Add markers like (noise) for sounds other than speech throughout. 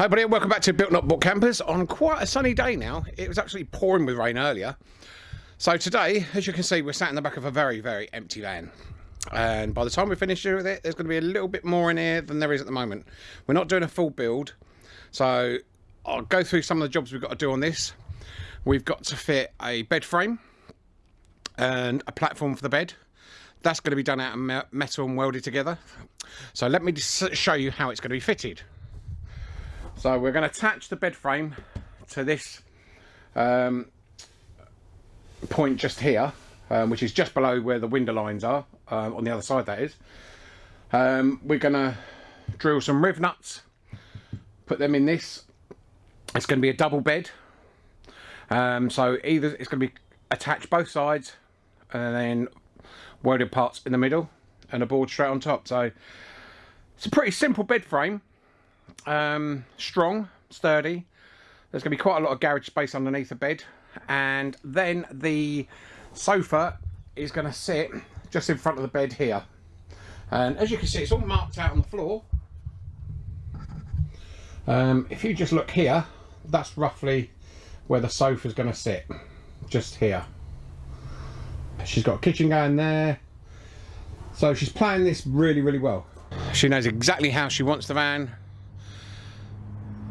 Hi everybody, welcome back to Built Not Bought Campers on quite a sunny day now. It was actually pouring with rain earlier. So today, as you can see, we're sat in the back of a very, very empty van. And by the time we finish with it, there's going to be a little bit more in here than there is at the moment. We're not doing a full build. So I'll go through some of the jobs we've got to do on this. We've got to fit a bed frame and a platform for the bed. That's going to be done out of metal and welded together. So let me show you how it's going to be fitted. So we're going to attach the bed frame to this um, point just here, um, which is just below where the window lines are, um, on the other side that is. Um, we're going to drill some riv nuts, put them in this. It's going to be a double bed. Um, so either it's going to be attached both sides and then welded parts in the middle and a board straight on top. So it's a pretty simple bed frame um, strong, sturdy. There's going to be quite a lot of garage space underneath the bed. And then the sofa is going to sit just in front of the bed here. And as you can see, it's all marked out on the floor. Um, if you just look here, that's roughly where the sofa is going to sit. Just here. She's got a kitchen going there. So she's playing this really, really well. She knows exactly how she wants the van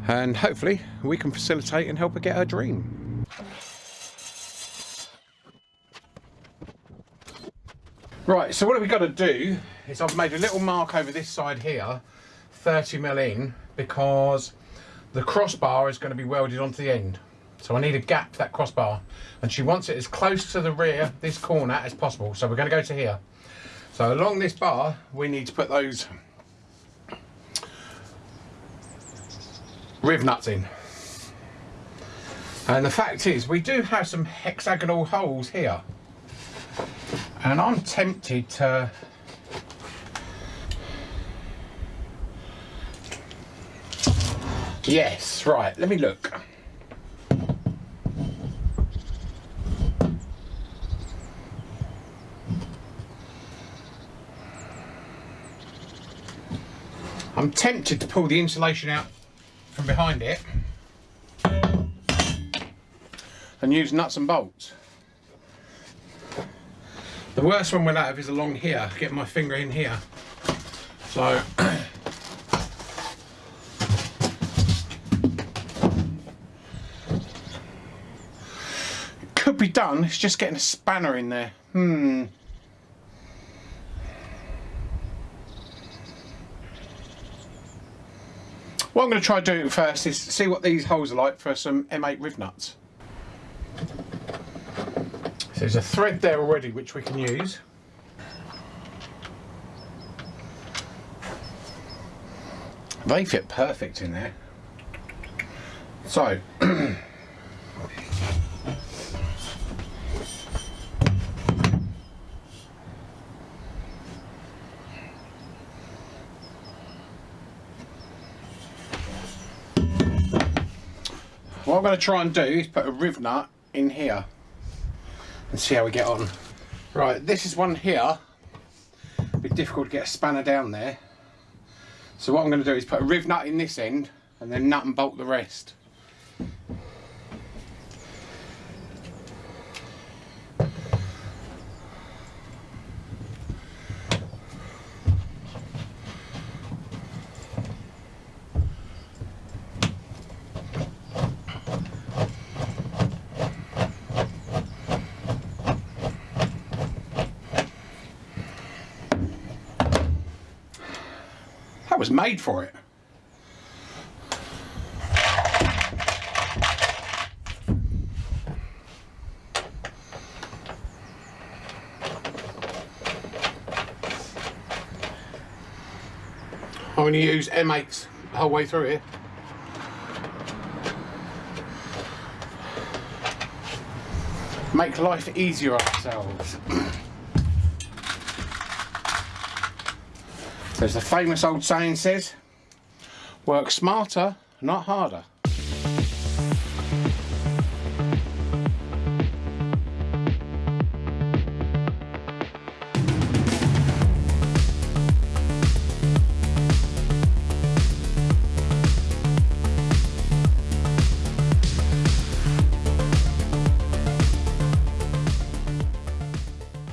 and hopefully we can facilitate and help her get her dream. Right, so what we've got to do is I've made a little mark over this side here, 30 mil in, because the crossbar is going to be welded onto the end. So I need a gap that crossbar. And she wants it as close to the rear, this corner, as possible. So we're going to go to here. So along this bar, we need to put those riv nuts in. And the fact is, we do have some hexagonal holes here. And I'm tempted to Yes, right, let me look. I'm tempted to pull the insulation out from behind it and use nuts and bolts. The worst one we'll have is along here, get my finger in here. So could be done, it's just getting a spanner in there. Hmm. What I'm going to try doing first is see what these holes are like for some M8 riv nuts. So there's a thread there already which we can use. They fit perfect in there. So (clears throat) I'm going to try and do is put a riv nut in here and see how we get on. Right, this is one here. Bit difficult to get a spanner down there. So what I'm going to do is put a riv nut in this end and then nut and bolt the rest. Was made for it. I'm going to use M8s the whole way through here. Make life easier on (clears throat) As the famous old saying says, work smarter, not harder.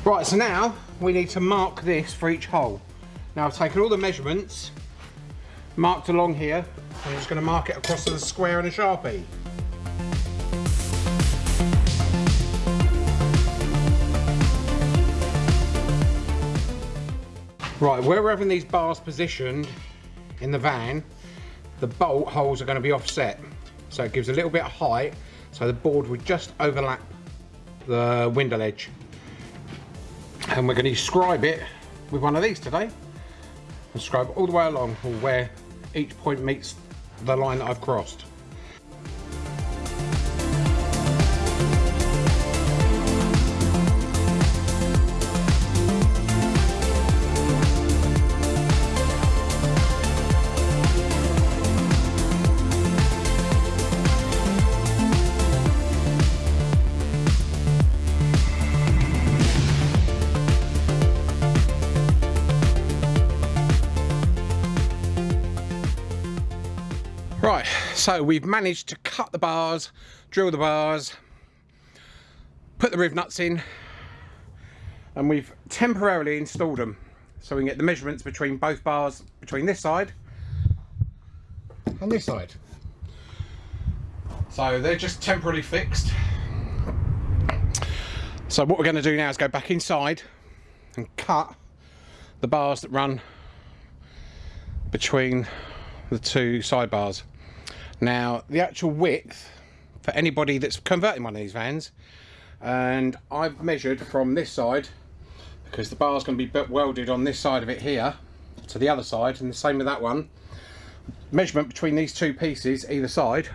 Right, so now we need to mark this for each hole. Now I've taken all the measurements, marked along here, I'm just going to mark it across the square in a Sharpie. Right, where we're having these bars positioned in the van, the bolt holes are going to be offset. So it gives a little bit of height, so the board would just overlap the window ledge. And we're going to scribe it with one of these today. Scribe all the way along where each point meets the line that I've crossed. So we've managed to cut the bars, drill the bars, put the riv nuts in, and we've temporarily installed them. So we can get the measurements between both bars, between this side and this side. So they're just temporarily fixed. So what we're going to do now is go back inside and cut the bars that run between the two sidebars. Now, the actual width for anybody that's converting one of these vans, and I've measured from this side, because the bar's going to be welded on this side of it here, to the other side, and the same with that one. Measurement between these two pieces, either side,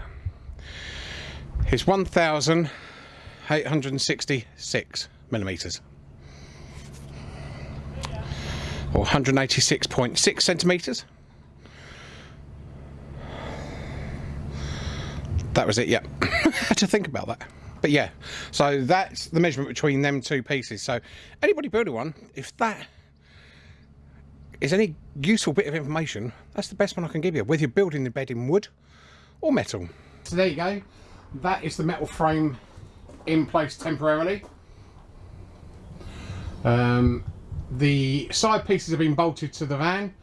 is 1,866 millimetres. Or 186.6 centimetres. That was it yeah. (laughs) Had to think about that. But yeah so that's the measurement between them two pieces. So anybody building one if that is any useful bit of information that's the best one I can give you whether you're building the bed in wood or metal. So there you go. That is the metal frame in place temporarily. Um, the side pieces have been bolted to the van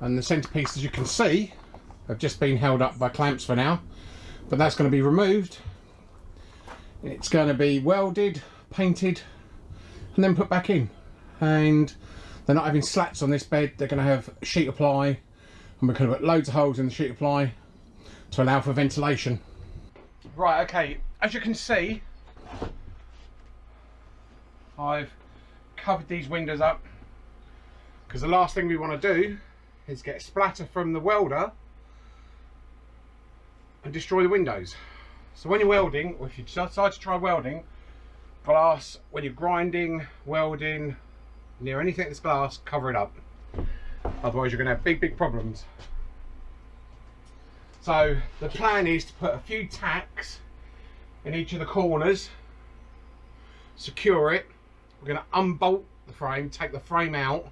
and the centre pieces you can see have just been held up by clamps for now but that's going to be removed. It's going to be welded painted and then put back in. And they're not having slats on this bed. They're going to have sheet of ply and we're going to put loads of holes in the sheet of ply to allow for ventilation. Right okay. As you can see I've covered these windows up because the last thing we want to do is get splatter from the welder and destroy the windows. So when you're welding, or if you decide to try welding, glass, when you're grinding, welding, near anything that's glass, cover it up. Otherwise you're going to have big, big problems. So the plan is to put a few tacks in each of the corners, secure it. We're going to unbolt the frame, take the frame out,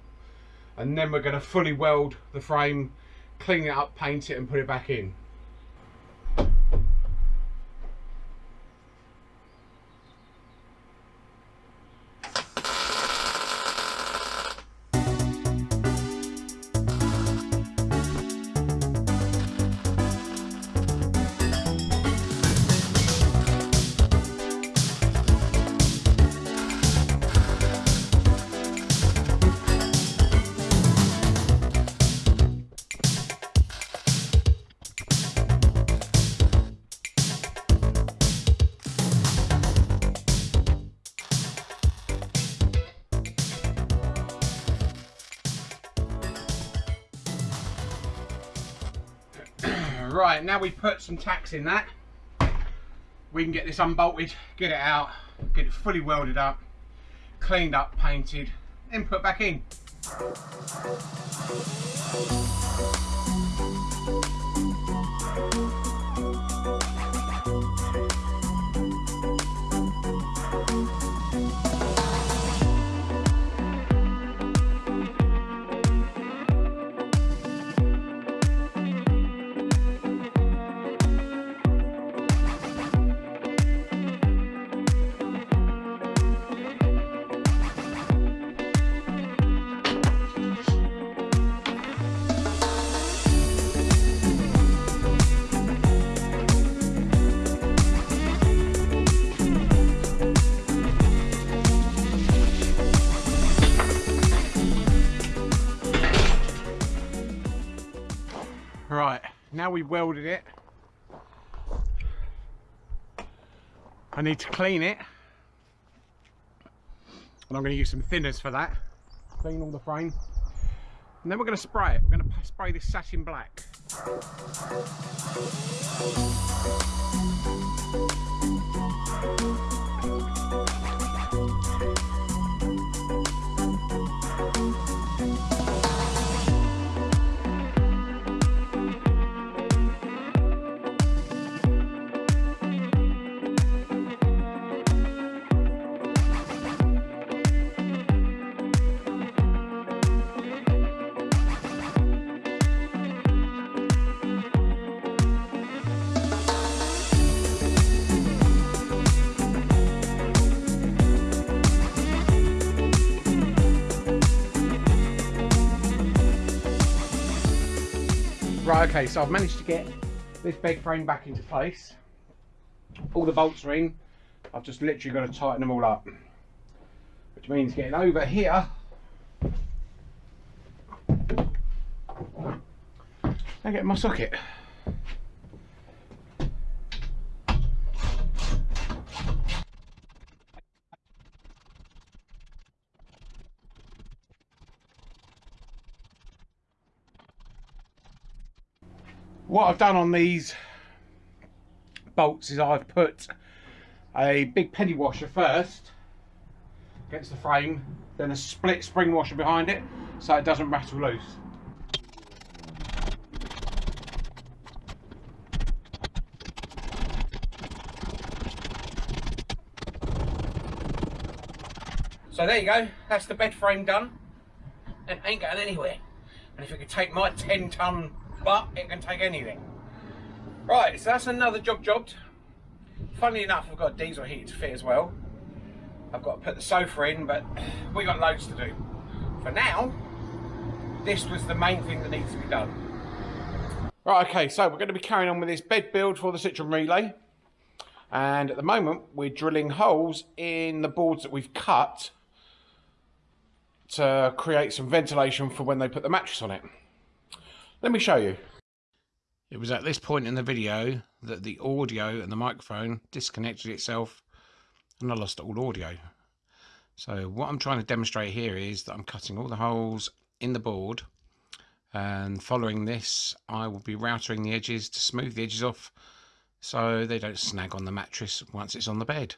and then we're going to fully weld the frame, clean it up, paint it and put it back in. We put some tacks in that, we can get this unbolted, get it out, get it fully welded up, cleaned up, painted, then put back in. Now we've welded it. I need to clean it. And I'm going to use some thinners for that. Clean all the frame. And then we're going to spray it. We're going to spray this satin black. Right, okay, so I've managed to get this bed frame back into place. All the bolts are in. I've just literally got to tighten them all up. Which means getting over here. I get my socket. What I've done on these bolts is I've put a big penny washer first against the frame then a split spring washer behind it so it doesn't rattle loose. So there you go that's the bed frame done. It ain't going anywhere. And if it could take my 10 ton but it can take anything. Right, so that's another job jobbed. Funnily enough, I've got a diesel heater to fit as well. I've got to put the sofa in, but (sighs) we got loads to do. For now, this was the main thing that needs to be done. Right, okay, so we're going to be carrying on with this bed build for the Citroen Relay. And at the moment, we're drilling holes in the boards that we've cut to create some ventilation for when they put the mattress on it. Let me show you. It was at this point in the video that the audio and the microphone disconnected itself and I lost all audio. So what I'm trying to demonstrate here is that I'm cutting all the holes in the board and following this I will be routering the edges to smooth the edges off so they don't snag on the mattress once it's on the bed.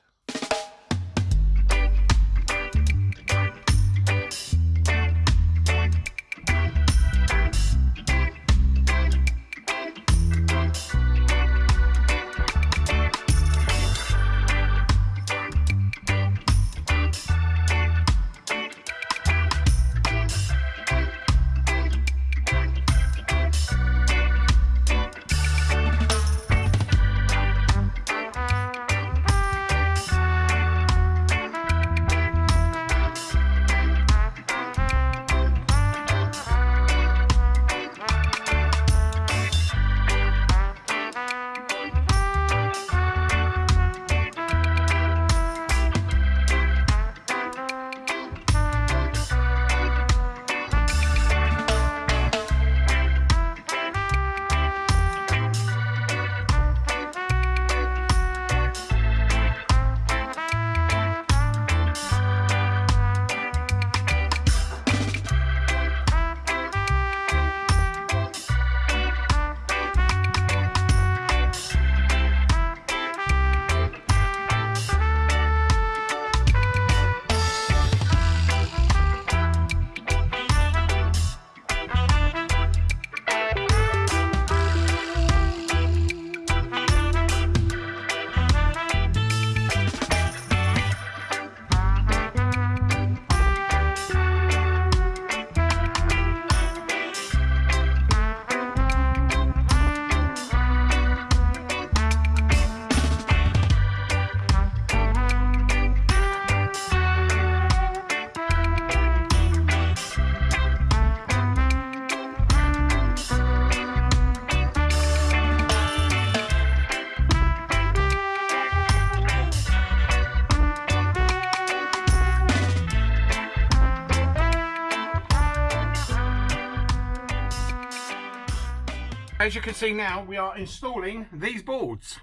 As you can see now, we are installing these boards.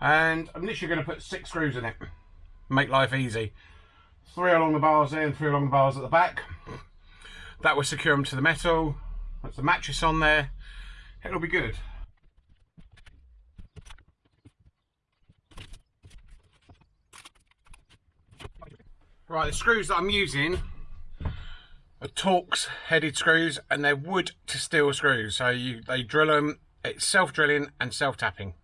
And I'm literally going to put six screws in it. Make life easy. Three along the bars there and three along the bars at the back. That will secure them to the metal. That's the mattress on there. It'll be good. Right, the screws that I'm using Torx headed screws and they're wood to steel screws. So you they drill them, it's self-drilling and self-tapping.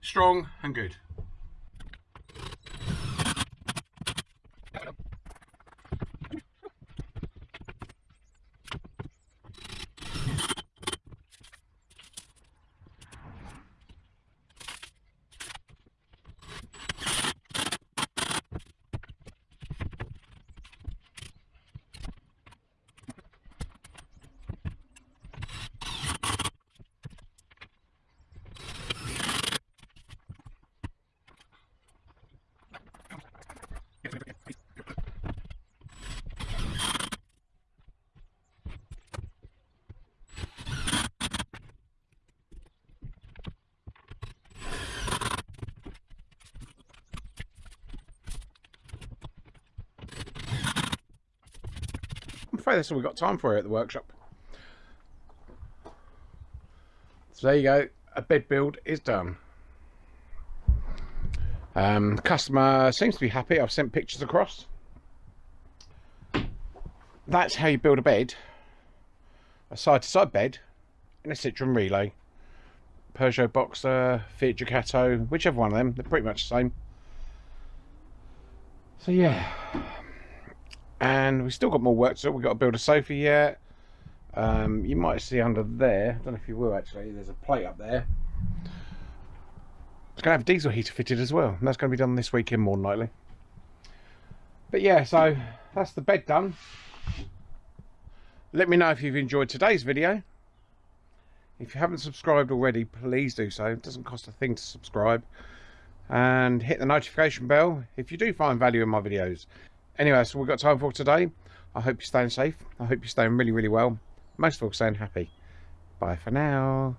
Strong and good. Afraid that's all we've got time for here at the workshop. So there you go, a bed build is done. Um, the customer seems to be happy, I've sent pictures across. That's how you build a bed, a side-to-side -side bed in a Citroen Relay. Peugeot Boxer, Fiat Ducato, whichever one of them, they're pretty much the same. So yeah, and we've still got more work to do. We've got to build a sofa yet. Um, you might see under there, I don't know if you will actually, there's a plate up there. It's going to have a diesel heater fitted as well. And that's going to be done this weekend more than likely. But yeah, so that's the bed done. Let me know if you've enjoyed today's video. If you haven't subscribed already, please do so. It doesn't cost a thing to subscribe. And hit the notification bell if you do find value in my videos. Anyway, all we've got time for today. I hope you're staying safe. I hope you're staying really, really well. Most of all, staying happy. Bye for now.